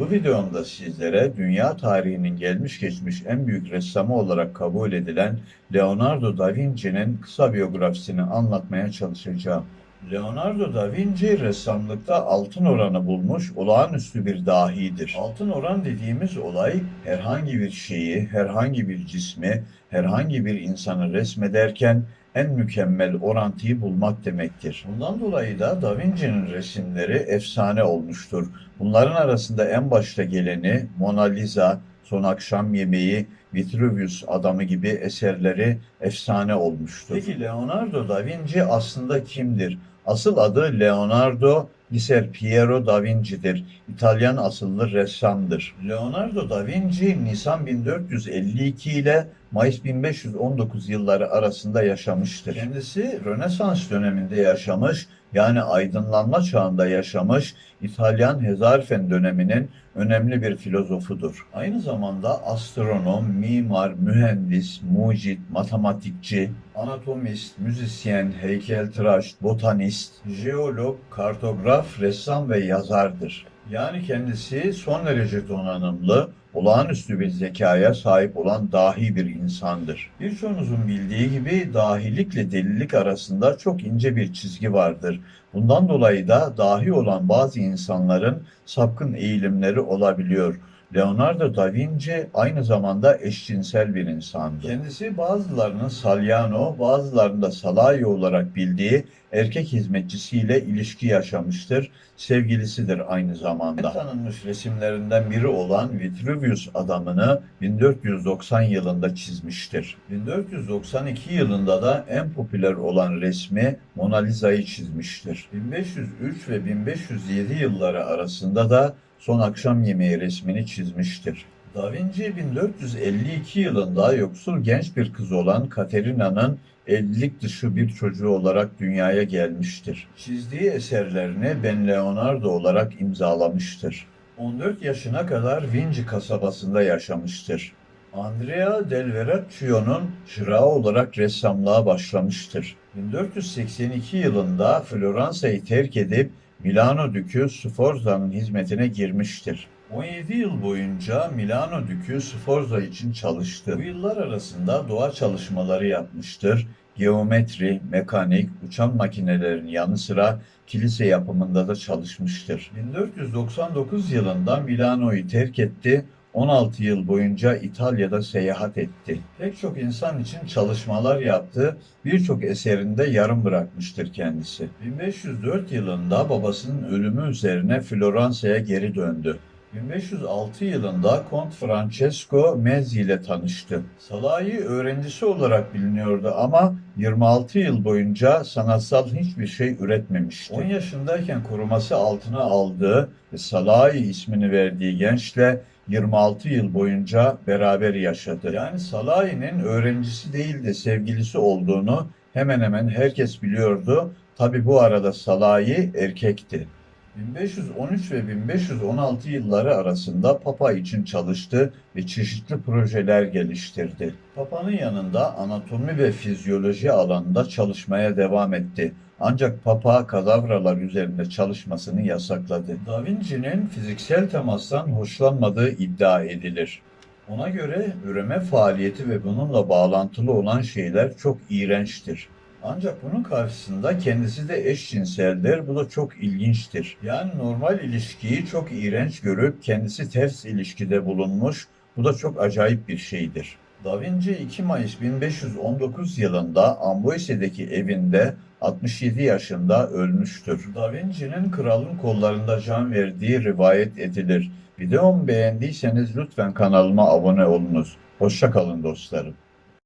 Bu videomda sizlere dünya tarihinin gelmiş geçmiş en büyük ressamı olarak kabul edilen Leonardo da Vinci'nin kısa biyografisini anlatmaya çalışacağım. Leonardo da Vinci ressamlıkta altın oranı bulmuş olağanüstü bir dahidir. Altın oran dediğimiz olay herhangi bir şeyi, herhangi bir cismi, herhangi bir insanı resmederken en mükemmel orantıyı bulmak demektir. Bundan dolayı da Da Vinci'nin resimleri efsane olmuştur. Bunların arasında en başta geleni Mona Lisa, Son Akşam Yemeği, Vitruvius adamı gibi eserleri efsane olmuştur. Peki Leonardo da Vinci aslında kimdir? Asıl adı Leonardo Liser Piero da Vinci'dir. İtalyan asıllı ressamdır. Leonardo da Vinci Nisan 1452 ile Mayıs 1519 yılları arasında yaşamıştır. Kendisi Rönesans döneminde yaşamış, yani aydınlanma çağında yaşamış İtalyan Hezarfen döneminin önemli bir filozofudur. Aynı zamanda astronom, mimar, mühendis, mucit, matematikçi, anatomist, müzisyen, heykeltıraş, botanist, jeolog, kartograf, ressam ve yazardır. Yani kendisi son derece donanımlı, olağanüstü bir zekaya sahip olan dahi bir insandır. Birçoğunuzun bildiği gibi dahilikle delilik arasında çok ince bir çizgi vardır. Bundan dolayı da dahi olan bazı insanların sapkın eğilimleri olabiliyor. Leonardo da Vinci aynı zamanda eşcinsel bir insandı. Kendisi bazılarının Salyano, bazılarının da Salayo olarak bildiği erkek hizmetçisiyle ilişki yaşamıştır. Sevgilisidir aynı zamanda. Tanınmış resimlerinden biri olan Vitruvius adamını 1490 yılında çizmiştir. 1492 yılında da en popüler olan resmi Mona Lisa'yı çizmiştir. 1503 ve 1507 yılları arasında da Son Akşam Yemeği resmini çizmiştir. Da Vinci 1452 yılında yoksul genç bir kız olan Katerina'nın evlilik dışı bir çocuğu olarak dünyaya gelmiştir. Çizdiği eserlerini Ben Leonardo olarak imzalamıştır. 14 yaşına kadar Vinci kasabasında yaşamıştır. Andrea del Verrocchio'nun çırağı olarak ressamlığa başlamıştır. 1482 yılında Floransa'yı terk edip Milano Dükü Sforza'nın hizmetine girmiştir. 17 yıl boyunca Milano Dükü Sforza için çalıştı. Bu yıllar arasında doğa çalışmaları yapmıştır. Geometri, mekanik, uçan makinelerin yanı sıra kilise yapımında da çalışmıştır. 1499 yılında Milano'yu terk etti 16 yıl boyunca İtalya'da seyahat etti. Pek çok insan için çalışmalar yaptı, birçok eserinde yarım bırakmıştır kendisi. 1504 yılında babasının ölümü üzerine Floransa'ya geri döndü. 1506 yılında Kont Francesco Mezzi ile tanıştı. Salahi öğrencisi olarak biliniyordu ama 26 yıl boyunca sanatsal hiçbir şey üretmemişti. 10 yaşındayken koruması altına aldığı ve Salahi ismini verdiği gençle 26 yıl boyunca beraber yaşadı. Yani Salahi'nin öğrencisi değil de sevgilisi olduğunu hemen hemen herkes biliyordu. Tabi bu arada Salahi erkekti. 1513 ve 1516 yılları arasında Papa için çalıştı ve çeşitli projeler geliştirdi. Papa'nın yanında anatomi ve fizyoloji alanında çalışmaya devam etti. Ancak Papa kadavralar üzerinde çalışmasını yasakladı. Da Vinci'nin fiziksel temastan hoşlanmadığı iddia edilir. Ona göre üreme faaliyeti ve bununla bağlantılı olan şeyler çok iğrençtir. Ancak bunun karşısında kendisi de eşcinseldir. Bu da çok ilginçtir. Yani normal ilişkiyi çok iğrenç görüp kendisi ters ilişkide bulunmuş. Bu da çok acayip bir şeydir. Da Vinci 2 Mayıs 1519 yılında Amboise'deki evinde 67 yaşında ölmüştür. Da Vinci'nin kralın kollarında can verdiği rivayet edilir. Videomu beğendiyseniz lütfen kanalıma abone olunuz. Hoşçakalın dostlarım.